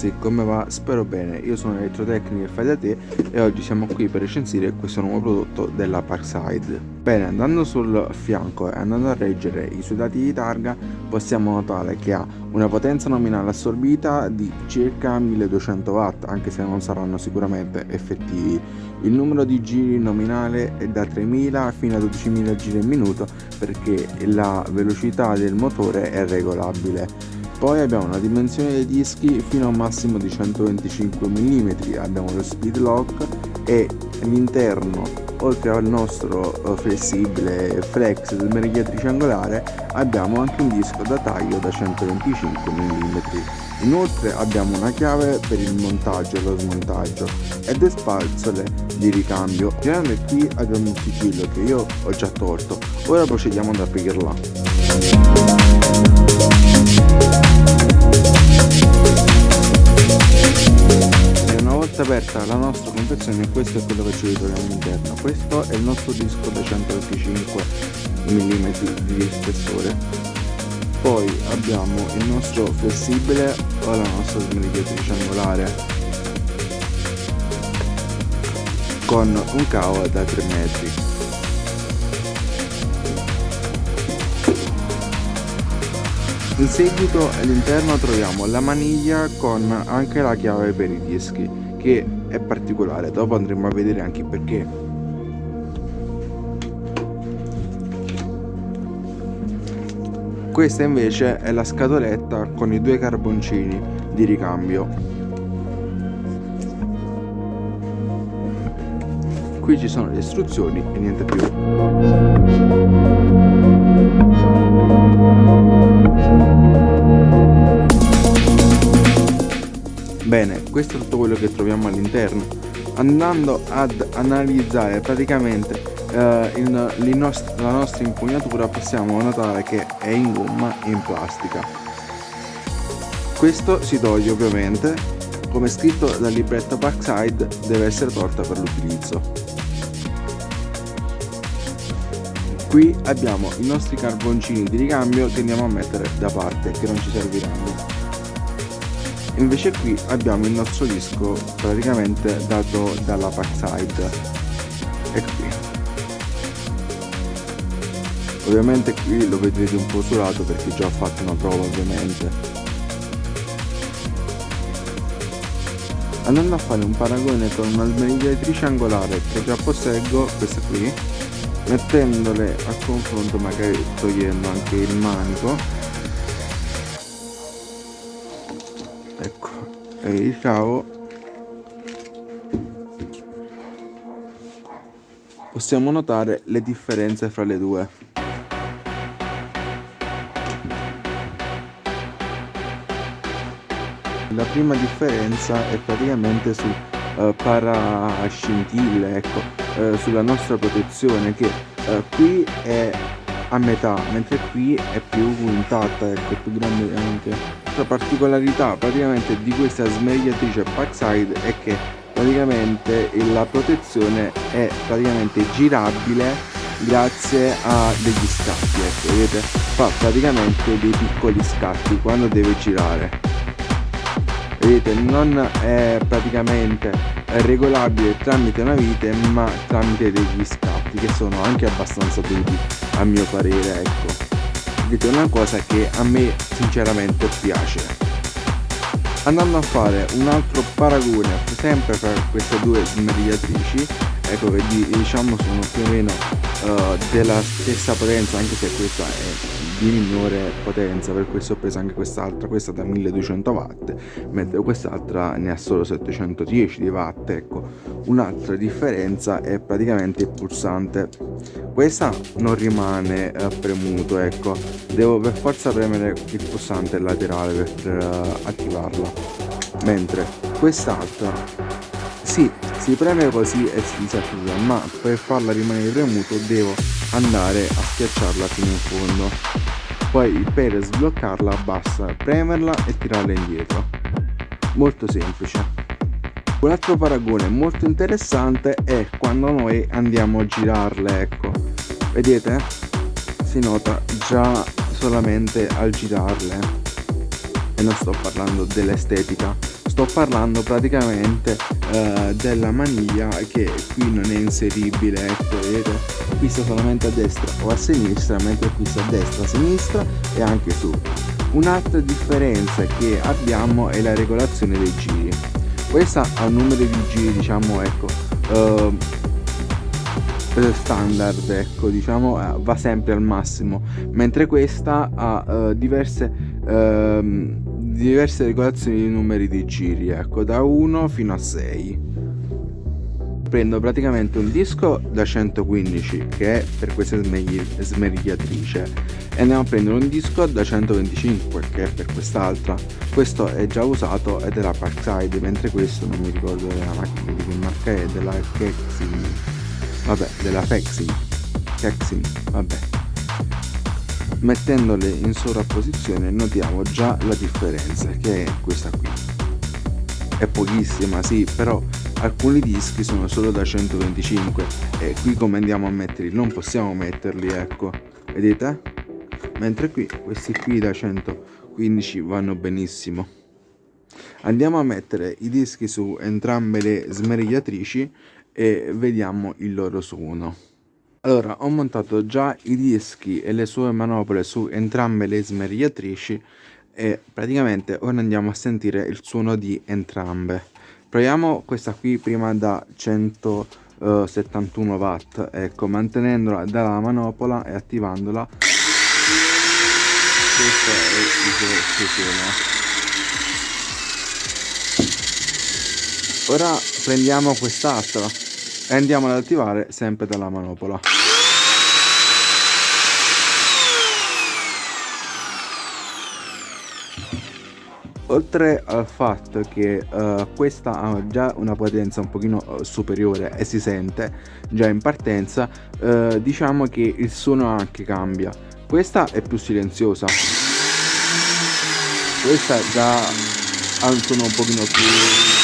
Ragazzi come va? Spero bene, io sono Elettrotecnico e fai da te e oggi siamo qui per recensire questo nuovo prodotto della Parkside. Bene, andando sul fianco e andando a reggere i suoi dati di targa possiamo notare che ha una potenza nominale assorbita di circa 1200 watt anche se non saranno sicuramente effettivi. Il numero di giri nominale è da 3000 fino a 12000 giri al minuto perché la velocità del motore è regolabile poi abbiamo una dimensione dei dischi fino a un massimo di 125 mm abbiamo lo speed lock e all'interno oltre al nostro eh, flessibile flex smeriglia triangolare abbiamo anche un disco da taglio da 125 mm inoltre abbiamo una chiave per il montaggio e lo smontaggio e due spazzole di ricambio. Girando qui abbiamo un sigillo che io ho già tolto. Ora procediamo ad aprirla aperta la nostra confezione questo è quello che ci ritroviamo all'interno. Questo è il nostro disco da 125 mm di spessore. Poi abbiamo il nostro flessibile o la nostra smerigliatrice angolare con un cavo da 3 metri in seguito all'interno troviamo la maniglia con anche la chiave per i dischi che è particolare. Dopo andremo a vedere anche perché. Questa invece è la scatoletta con i due carboncini di ricambio. Qui ci sono le istruzioni e niente più questo è tutto quello che troviamo all'interno. Andando ad analizzare praticamente eh, il, nost la nostra impugnatura possiamo notare che è in gomma e in plastica. Questo si toglie ovviamente, come scritto dal libretto backside deve essere tolta per l'utilizzo. Qui abbiamo i nostri carboncini di ricambio che andiamo a mettere da parte, che non ci serviranno invece qui abbiamo il nostro disco praticamente dato dalla backside ecco qui. Ovviamente qui lo vedrete un po' usurato perché già ho fatto una prova ovviamente. Andando a fare un paragone con una smerigliatrice angolare che già posseggo questa qui mettendole a confronto magari togliendo anche il manico ecco. E il possiamo notare le differenze fra le due. La prima differenza è praticamente sul uh, parascintille ecco uh, sulla nostra protezione che uh, qui è a metà mentre qui è più intatta ecco più grande anche. La particolarità praticamente di questa smagliatrice Parkside è che praticamente la protezione è praticamente girabile grazie a degli scatti ecco vedete? Fa praticamente dei piccoli scatti quando deve girare. Vedete? Non è praticamente regolabile tramite una vite ma tramite degli scatti che sono anche abbastanza duri a mio parere ecco. Vedete una cosa che a me sinceramente piace. Andando a fare un altro paragone sempre per queste due smerigliatrici ecco che diciamo sono più o meno uh, della stessa potenza anche se questa è di minore potenza per questo ho preso anche quest'altra questa da 1200 watt mentre quest'altra ne ha solo 710 di watt ecco. Un'altra differenza è praticamente il pulsante. Questa non rimane eh, premuto ecco. Devo per forza premere il pulsante laterale per uh, attivarla. Mentre quest'altra sì, si preme così e si disattiva ma per farla rimanere premuto devo andare a schiacciarla fino in fondo. Poi per sbloccarla basta premerla e tirarla indietro. Molto semplice. Un altro paragone molto interessante è quando noi andiamo a girarle ecco. Vedete? Si nota già solamente al girarle. E non sto parlando dell'estetica sto parlando praticamente uh, della maniglia che qui non è inseribile ecco vedete qui sta solamente a destra o a sinistra mentre qui sta a destra a sinistra e anche su. Un'altra differenza che abbiamo è la regolazione dei giri. Questa ha un numero di giri diciamo ecco uh, standard ecco diciamo eh, va sempre al massimo mentre questa ha uh, diverse uh, diverse regolazioni di numeri di giri ecco da 1 fino a 6 prendo praticamente un disco da 115 che è per questa smerigliatrice e andiamo a prendere un disco da 125 che è per quest'altra. Questo è già usato ed è la Parkside mentre questo non mi ricordo della macchina di che marca è della Kexin vabbè della Fexin Kexin vabbè mettendole in sovrapposizione notiamo già la differenza che è questa qui. È pochissima sì però alcuni dischi sono solo da 125 e qui come andiamo a metterli? Non possiamo metterli ecco. Vedete? Mentre qui questi qui da 115 vanno benissimo. Andiamo a mettere i dischi su entrambe le smerigliatrici e vediamo il loro suono allora ho montato già i dischi e le sue manopole su entrambe le smerigliatrici e praticamente ora andiamo a sentire il suono di entrambe. Proviamo questa qui prima da 171 watt ecco mantenendola dalla manopola e attivandola. Questo è il suono ora prendiamo quest'altra e andiamo ad attivare sempre dalla manopola. Oltre al fatto che uh, questa ha già una potenza un pochino uh, superiore e si sente già in partenza uh, diciamo che il suono anche cambia. Questa è più silenziosa. Questa già ha un suono un pochino più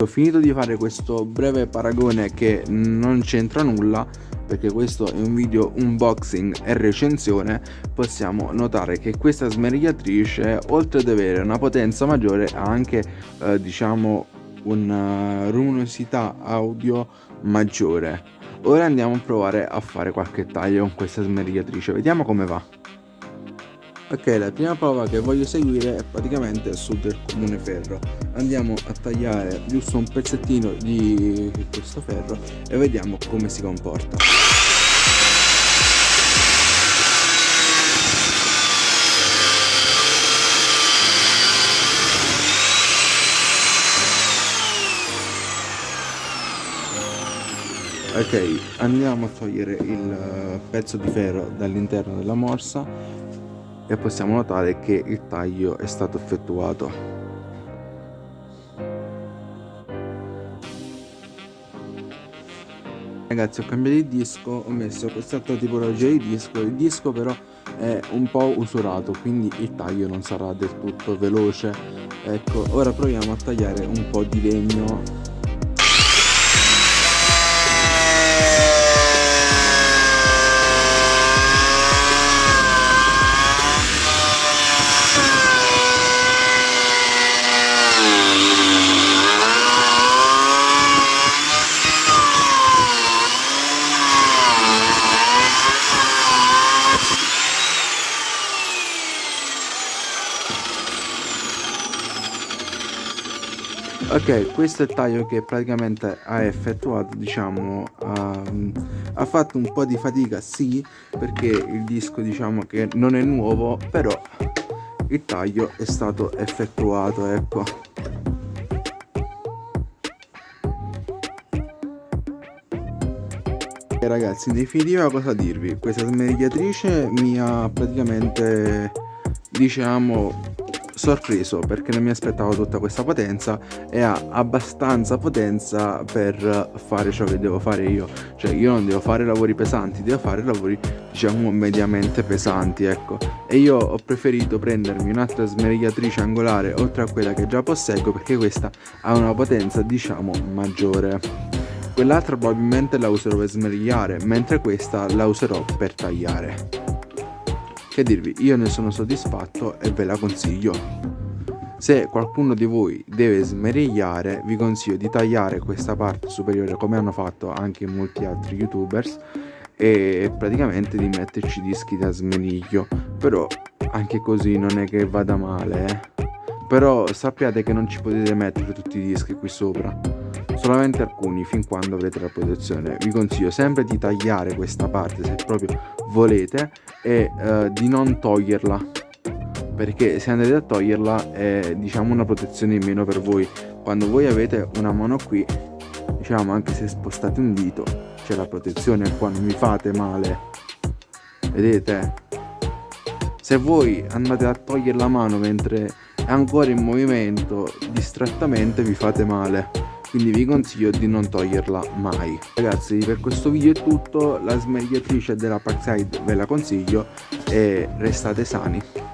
ho finito di fare questo breve paragone che non c'entra nulla perché questo è un video unboxing e recensione. Possiamo notare che questa smerigliatrice oltre ad avere una potenza maggiore ha anche eh, diciamo una luminosità audio maggiore. Ora andiamo a provare a fare qualche taglio con questa smerigliatrice. Vediamo come va ok la prima prova che voglio seguire è praticamente sul del comune ferro. Andiamo a tagliare giusto un pezzettino di questo ferro e vediamo come si comporta. Ok andiamo a togliere il pezzo di ferro dall'interno della morsa e possiamo notare che il taglio è stato effettuato. Ragazzi ho cambiato il disco ho messo quest'altra tipologia di disco. Il disco però è un po' usurato quindi il taglio non sarà del tutto veloce. Ecco ora proviamo a tagliare un po' di legno ok questo è il taglio che praticamente ha effettuato diciamo um, ha fatto un po' di fatica sì perché il disco diciamo che non è nuovo però il taglio è stato effettuato ecco. E ragazzi in definitiva cosa dirvi? Questa smerigliatrice mi ha praticamente diciamo sorpreso perché non mi aspettavo tutta questa potenza e ha abbastanza potenza per fare ciò che devo fare io. Cioè io non devo fare lavori pesanti devo fare lavori diciamo mediamente pesanti ecco. E io ho preferito prendermi un'altra smerigliatrice angolare oltre a quella che già posseggo perché questa ha una potenza diciamo maggiore. Quell'altra probabilmente la userò per smerigliare mentre questa la userò per tagliare che dirvi io ne sono soddisfatto e ve la consiglio. Se qualcuno di voi deve smerigliare vi consiglio di tagliare questa parte superiore come hanno fatto anche molti altri youtubers e praticamente di metterci dischi da smeriglio. Però anche così non è che vada male eh. però sappiate che non ci potete mettere tutti i dischi qui sopra. Solamente alcuni fin quando avrete la protezione vi consiglio sempre di tagliare questa parte se proprio volete e uh, di non toglierla. Perché se andate a toglierla è diciamo una protezione in meno per voi. Quando voi avete una mano qui diciamo anche se spostate un dito c'è la protezione qua non mi fate male. Vedete? Se voi andate a togliere la mano mentre è ancora in movimento distrattamente vi fate male quindi vi consiglio di non toglierla mai. Ragazzi per questo video è tutto. La smerigliatrice della Parkside ve la consiglio. E restate sani